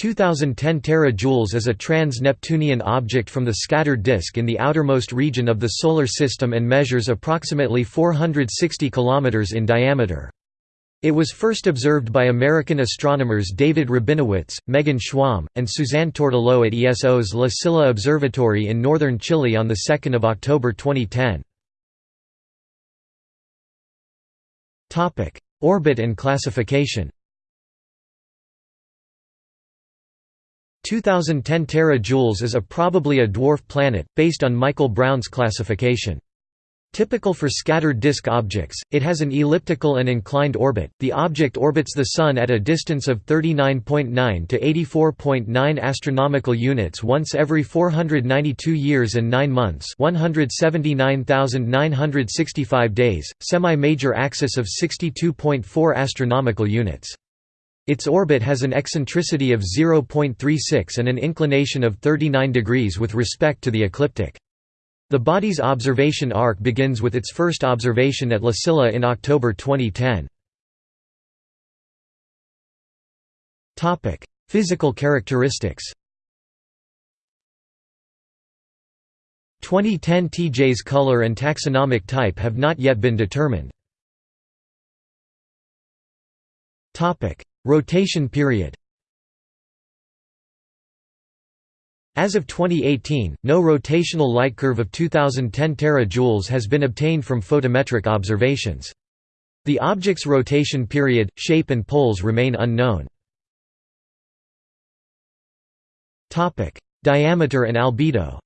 2010 terajoules is a trans-Neptunian object from the scattered disk in the outermost region of the Solar System and measures approximately 460 km in diameter. It was first observed by American astronomers David Rabinowitz, Megan Schwamb, and Suzanne Tourtellotte at ESO's La Silla Observatory in northern Chile on 2 October 2010. Orbit and classification 2010 terajoules is a probably a dwarf planet, based on Michael Brown's classification. Typical for scattered disk objects, it has an elliptical and inclined orbit. The object orbits the Sun at a distance of 39.9 to 84.9 astronomical units once every 492 years and 9 months, 179,965 days, semi-major axis of 62.4 astronomical units. Its orbit has an eccentricity of 0.36 and an inclination of 39 degrees with respect to the ecliptic. The body's observation arc begins with its first observation at La Silla in October 2010. Physical characteristics 2010 TJ's color and taxonomic type have not yet been determined. Rotation period As of 2018, no rotational light curve of 2010 terajoules has been obtained from photometric observations. The object's rotation period, shape and poles remain unknown. Diameter and albedo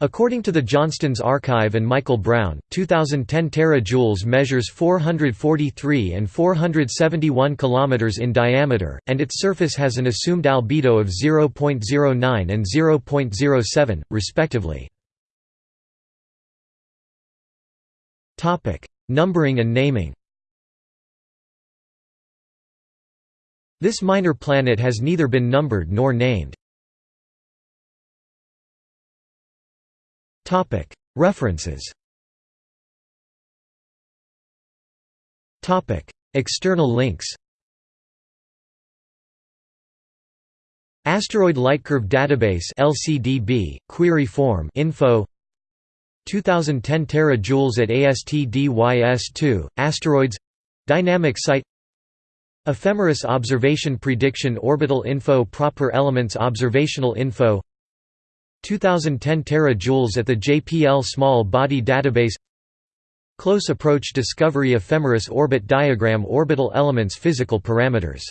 According to the Johnston's Archive and Michael Brown, 2010 terajoules measures 443 and 471 km in diameter, and its surface has an assumed albedo of 0.09 and 0.07, respectively. Numbering and naming This minor planet has neither been numbered nor named. References. External links. Asteroid Lightcurve Database LCDB, query form info. 2010 terajoules at ASTDYS2, asteroids. Dynamic site. Ephemeris Observation Prediction Orbital Info Proper Elements Observational Info 2010 terajoules at the JPL Small Body Database. Close Approach Discovery Ephemeris Orbit Diagram Orbital Elements Physical Parameters